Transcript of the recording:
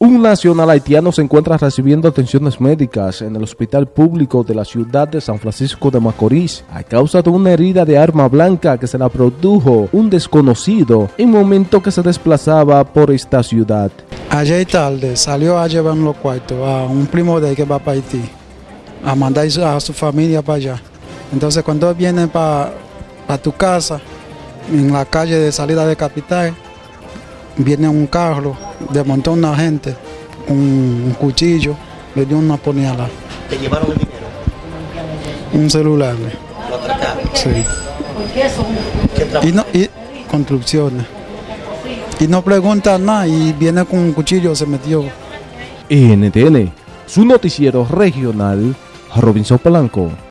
Un nacional haitiano se encuentra recibiendo atenciones médicas en el hospital público de la ciudad de San Francisco de Macorís a causa de una herida de arma blanca que se la produjo un desconocido en momento que se desplazaba por esta ciudad. Ayer tarde salió a llevar los cuartos a un primo de él que va para Haití, a mandar a su familia para allá. Entonces cuando viene para tu casa, en la calle de salida de capital, viene un carro, desmontó una gente, un, un cuchillo, le dio una puñalada. ¿Te llevaron el dinero? Un celular. ¿Lo atracaron? Sí. ¿Qué trabajo? Y, no, y construcciones. Y no pregunta nada y viene con un cuchillo, se metió. NTN, su noticiero regional, Robinson Polanco.